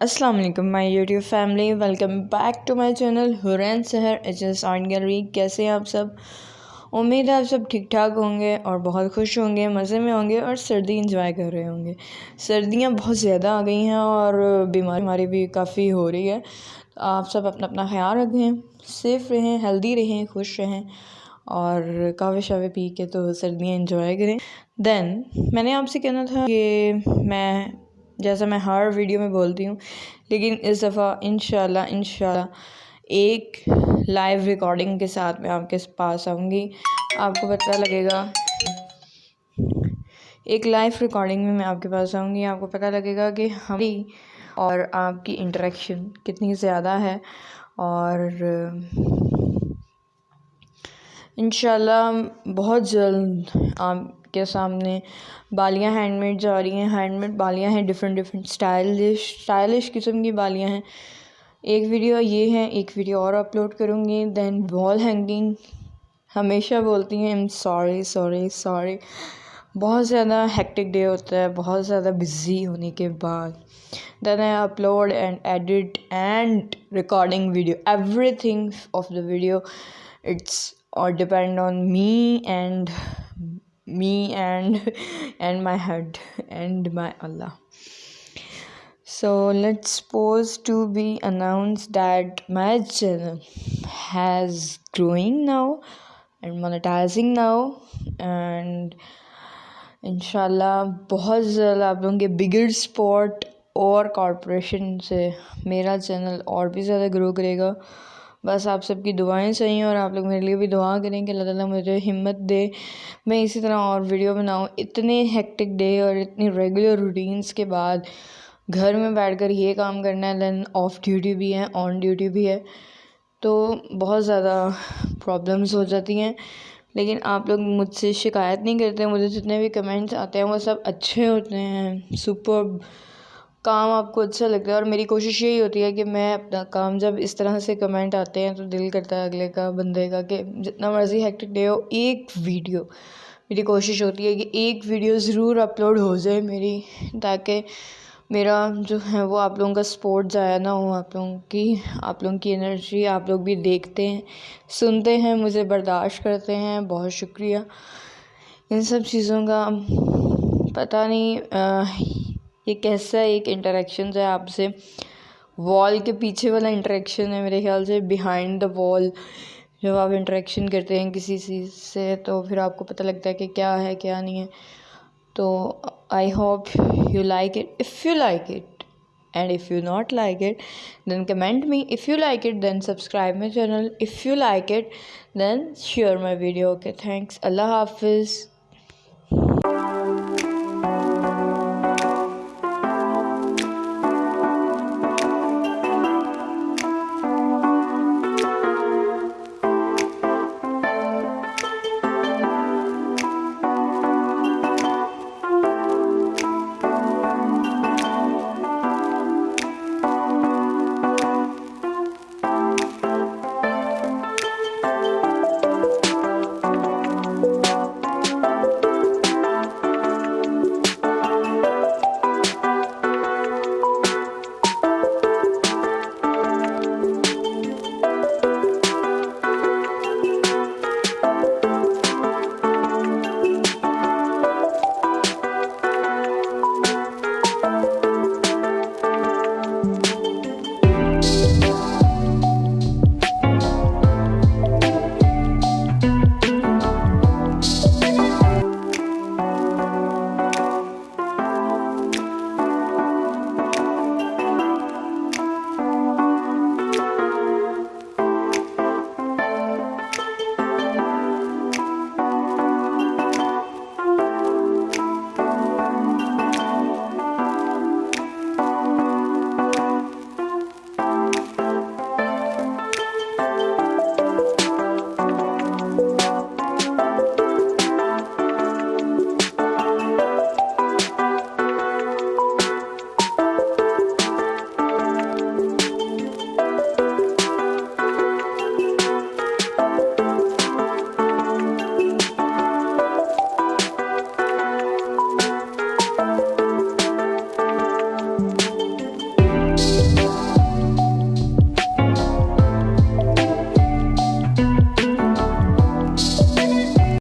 السلام علیکم، my YouTube family, welcome back to my channel حرین سہر ایچ ایس آرٹ گیلری۔ کیسے ہیں آپ سب؟ امید ہے آپ سب ٹھیک ٹھاک ہوں گے اور بہت خوش ہوں گے، مزے میں ہوں گے اور سردی انجوائے کر رہے ہوں گے۔ سردیاں بہت زیادہ آ گئی ہیں اور بیماری ہماری بھی کافی ہو رہی ہے۔ آپ سب اپنا اپنا خیال رکھیں سیف رہیں ہیلدی رہیں، خوش رہیں اور کعوے شعوے پی کے تو سردیاں انجوائے کریں۔ دین میں نے آپ سے کہنا تھا کہ میں جیسا میں ہر ویڈیو میں بولتی ہوں، لیکن اس دفعہ انشاءاللہ انشاءاللہ ایک لائیو ریکارڈنگ کے ساتھ میں آپ کے پاس آؤں گی۔ آپ کو پتہ لگے گا، ایک لائیو ریکارڈنگ میں میں آپ کے پاس آؤں گی۔ آپ کو پتہ لگے گا کہ ہماری اور آپ کی انٹریکشن کتنی زیادہ ہے۔ اور انشاءاللہ بہت جلد آپ کے سامنے بالیاں ہینڈ میڈ جا رہی ہیں۔ ہینڈ میڈ بالیاں ہیں ڈفرینٹ ڈفرینٹ اسٹائلش اسٹائلش قسم کی بالیاں ہیں۔ ایک ویڈیو یہ ہے، ایک ویڈیو اور اپلوڈ کروں گی۔ دین وال ہینگنگ ہمیشہ بولتی ہیں ایم سوری سوری سوری بہت زیادہ ہیکٹک ڈے ہوتا ہے، بہت زیادہ بزی ہونے کے بعد۔ Then I upload and edit and recording video everything of the video it's اور depend on me and me and and my head and my Allah so let suppose to be announce that my channel has growing now and monetizing now and ان شاء اللہ بہت زیادہ آپ لوگوں کے بگل sport اور کارپوریشن سے میرا چینل اور بھی زیادہ گرو کرے گا بس آپ سب کی دعائیں چاہیے اور آپ لوگ میرے لیے بھی دعا کریں کہ اللہ تعالیٰ مجھے ہمت دے۔ میں اسی طرح اور ویڈیو بناؤں۔ اتنے ہیکٹک ڈے اور اتنی ریگولر روٹینس کے بعد گھر میں بیٹھ کر یہ کام کرنا ہے دین آف ڈیوٹی بھی ہے آن ڈیوٹی بھی ہے۔ تو بہت زیادہ پرابلمس ہو جاتی ہیں۔ لیکن آپ لوگ مجھ سے شکایت نہیں کرتے، مجھے جتنے بھی کمنٹس آتے ہیں وہ سب اچھے ہوتے ہیں۔ سپر کام آپ کو اچھا لگتا ہے اور میری کوشش یہی ہوتی ہے کہ میں اپنا کام جب اس طرح سے کمنٹ آتے ہیں تو دل کرتا ہے اگلے کا، بندے کا کہ جتنا مرضی ہیکٹک ڈے ہو، ایک ویڈیو۔ میری کوشش ہوتی ہے کہ ایک ویڈیو ضرور اپلوڈ ہو جائے میری، تاکہ میرا جو ہے وہ آپ لوگوں کا سپورٹ ضائع نہ ہو، آپ لوگوں کی، آپ لوگوں کی انرجی آپ لوگ بھی دیکھتے ہیں، سنتے ہیں، مجھے برداشت کرتے ہیں، بہت شکریہ۔ ان سب چیزوں کا پتہ نہیں یہ کیسا ایک انٹریکشنز ہے آپ سے؟ وال کے پیچھے والا انٹریکشن ہے میرے خیال سے بیہائنڈ دا وال جب آپ انٹریکشن کرتے ہیں کسی چیز سے، تو پھر آپ کو پتہ لگتا ہے کہ کیا ہے، کیا نہیں ہے. تو I hope you like it if you like it and if you not like it then comment me if you like it then subscribe my channel if you like it then share my video okay thanks اللہ حافظ